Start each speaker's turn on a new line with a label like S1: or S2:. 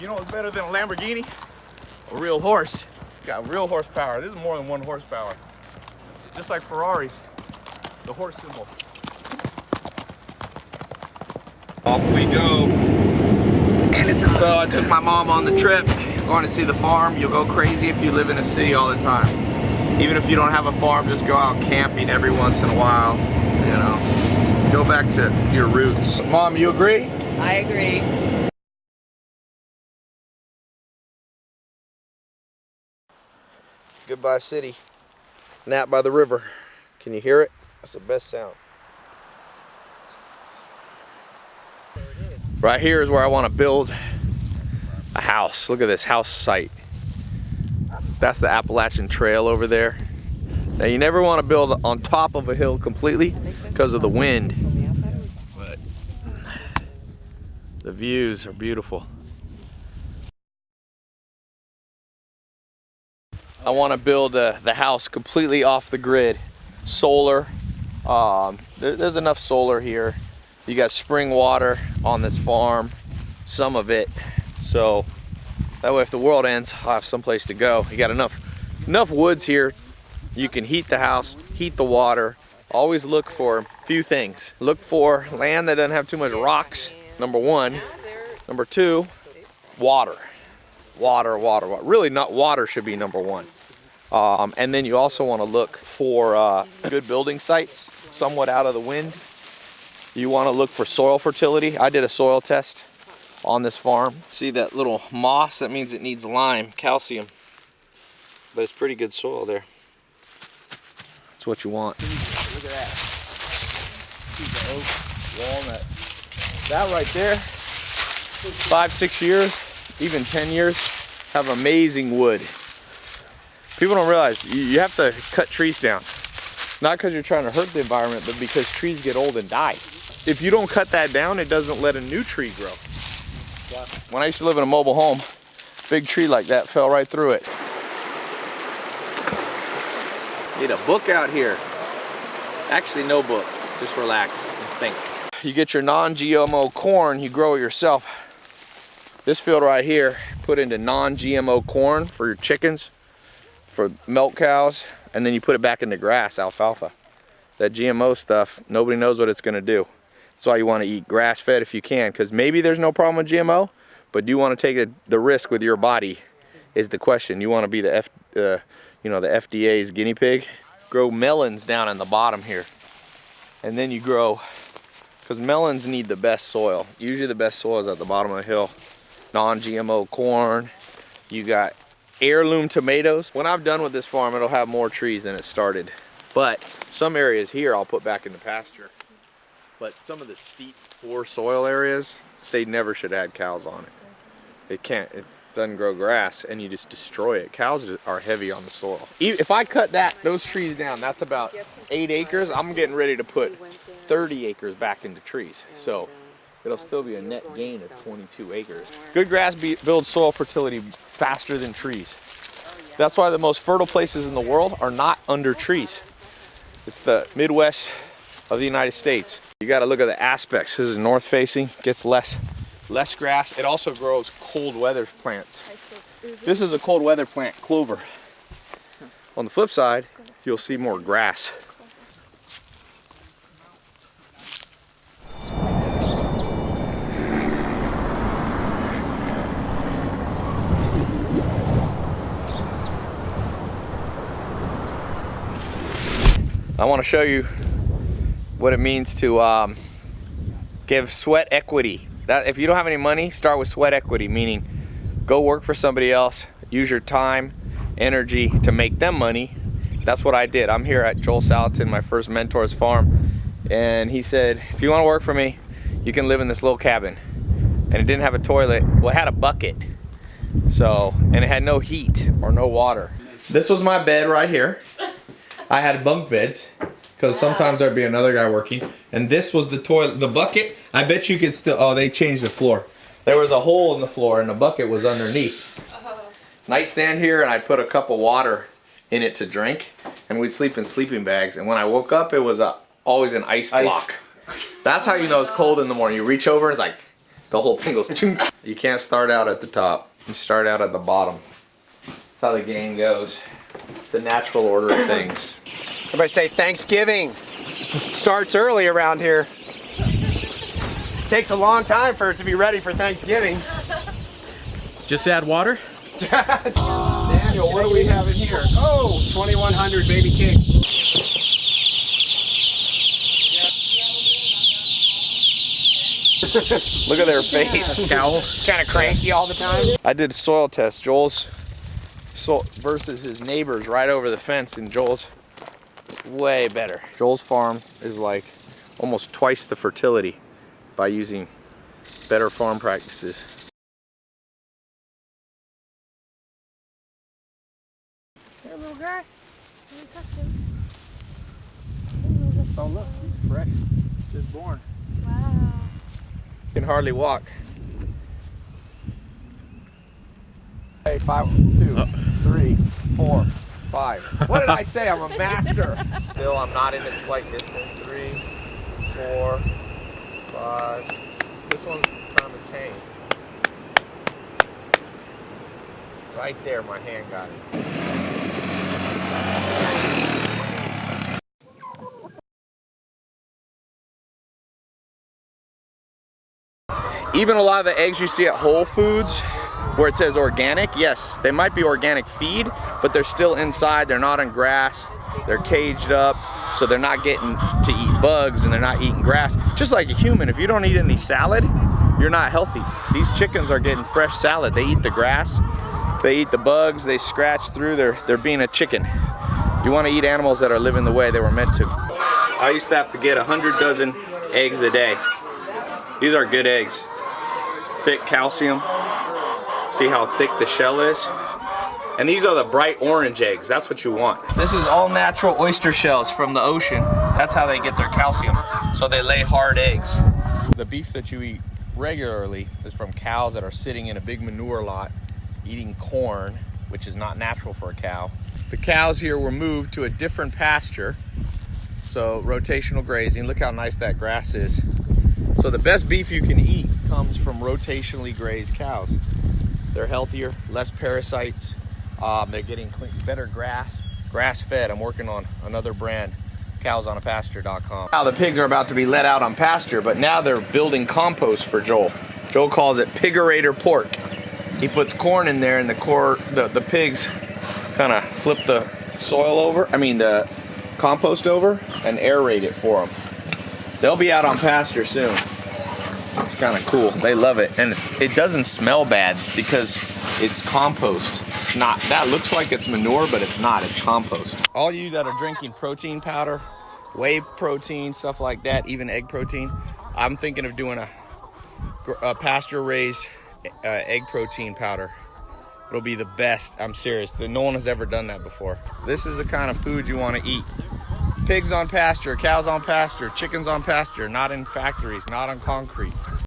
S1: You know what's better than a Lamborghini? A real horse. Got real horsepower. This is more than one horsepower. Just like Ferraris, the horse symbol. Off we go. So I took my mom on the trip, going to see the farm. You'll go crazy if you live in a city all the time. Even if you don't have a farm, just go out camping every once in a while, you know. Go back to your roots. Mom, you agree?
S2: I agree.
S1: Goodbye city. Nap by the river. Can you hear it? That's the best sound. Right here is where I want to build a house. Look at this house site. That's the Appalachian Trail over there. Now you never want to build on top of a hill completely because of the wind. But the views are beautiful. I want to build uh, the house completely off the grid. Solar. Um, there, there's enough solar here. You got spring water on this farm, some of it. So that way if the world ends, I'll have someplace to go. You got enough, enough woods here. You can heat the house, heat the water. Always look for a few things. Look for land that doesn't have too much rocks, number one. Number two, water. Water, water, water. Really not water should be number one. Um, and then you also want to look for uh, good building sites, somewhat out of the wind. You want to look for soil fertility. I did a soil test on this farm. See that little moss? That means it needs lime, calcium. But it's pretty good soil there. That's what you want. Look at that. Oak, walnut. That right there, five, six years, even 10 years, have amazing wood. People don't realize you have to cut trees down. Not because you're trying to hurt the environment, but because trees get old and die. If you don't cut that down, it doesn't let a new tree grow. When I used to live in a mobile home, big tree like that fell right through it. Need a book out here. Actually, no book. Just relax and think. You get your non-GMO corn, you grow it yourself. This field right here, put into non-GMO corn for your chickens, for milk cows, and then you put it back into grass, alfalfa. That GMO stuff, nobody knows what it's gonna do. That's why you wanna eat grass-fed if you can, because maybe there's no problem with GMO, but do you wanna take the risk with your body is the question. You wanna be the, F, uh, you know, the FDA's guinea pig? Grow melons down in the bottom here. And then you grow, because melons need the best soil. Usually the best soil is at the bottom of the hill. Non-GMO corn. You got heirloom tomatoes. When I'm done with this farm, it'll have more trees than it started. But some areas here I'll put back in the pasture. But some of the steep, poor soil areas, they never should add cows on it. It can't, it doesn't grow grass and you just destroy it. Cows are heavy on the soil. If I cut that, those trees down, that's about eight acres. I'm getting ready to put 30 acres back into trees. So it'll still be a net gain of 22 acres. Good grass builds soil fertility faster than trees. That's why the most fertile places in the world are not under trees. It's the Midwest of the United States. You got to look at the aspects. This is north facing, gets less less grass. It also grows cold weather plants. This is a cold weather plant, clover. On the flip side, you'll see more grass. I want to show you what it means to um, give sweat equity. That If you don't have any money, start with sweat equity, meaning go work for somebody else, use your time, energy to make them money. That's what I did. I'm here at Joel Salatin, my first mentor's farm, and he said, if you want to work for me, you can live in this little cabin. And it didn't have a toilet, well it had a bucket. So, and it had no heat or no water. This was my bed right here. I had bunk beds because sometimes there'd be another guy working. And this was the toilet, the bucket. I bet you could still, oh, they changed the floor. There was a hole in the floor and the bucket was underneath. Uh-huh. Nightstand here and I put a cup of water in it to drink and we'd sleep in sleeping bags. And when I woke up, it was a, always an ice, ice. block. That's how oh you know it's cold in the morning. You reach over and it's like the whole thing goes. You can't start out at the top. You start out at the bottom. That's how the game goes. The natural order of things.
S2: Everybody say Thanksgiving. Starts early around here. Takes a long time for it to be ready for Thanksgiving.
S3: Just add water?
S2: Daniel, what do we have in here? Oh, 2,100 baby chicks.
S1: Look at their face.
S3: Cowl?
S2: Kind of cranky all the time.
S1: I did soil test. Joel's so versus his neighbors right over the fence, and Joel's way better. Joel's farm is like almost twice the fertility by using better farm practices.
S4: Hey, little guy. Let me touch him.
S1: Oh look, he's fresh, just born.
S4: Wow.
S1: Can hardly walk. Hey, five, two, uh. three, four, five. What did I say? I'm a master. Still, I'm not in its flight distance. Three, four, five. This one's kind of tame. Right there, my hand got it. even a lot of the eggs you see at Whole Foods where it says organic, yes, they might be organic feed, but they're still inside, they're not on grass, they're caged up, so they're not getting to eat bugs and they're not eating grass. Just like a human, if you don't eat any salad, you're not healthy. These chickens are getting fresh salad. They eat the grass, they eat the bugs, they scratch through, they're, they're being a chicken. You wanna eat animals that are living the way they were meant to. I used to have to get a 100 dozen eggs a day. These are good eggs thick calcium. See how thick the shell is? And these are the bright orange eggs. That's what you want. This is all natural oyster shells from the ocean. That's how they get their calcium. So they lay hard eggs. The beef that you eat regularly is from cows that are sitting in a big manure lot eating corn, which is not natural for a cow. The cows here were moved to a different pasture. So rotational grazing. Look how nice that grass is. So the best beef you can eat comes from rotationally grazed cows. They're healthier, less parasites. Um, they're getting clean, better grass, grass fed. I'm working on another brand, cowsonapasture.com. Now the pigs are about to be let out on pasture, but now they're building compost for Joel. Joel calls it pigaerator pork. He puts corn in there and the core, the, the pigs kind of flip the soil over, I mean the compost over and aerate it for them. They'll be out on pasture soon. It's kind of cool. They love it, and it doesn't smell bad because it's compost. It's not. That looks like it's manure, but it's not. It's compost. All you that are drinking protein powder, whey protein, stuff like that, even egg protein, I'm thinking of doing a, a pasture-raised uh, egg protein powder. It'll be the best. I'm serious. No one has ever done that before. This is the kind of food you want to eat pigs on pasture, cows on pasture, chickens on pasture, not in factories, not on concrete.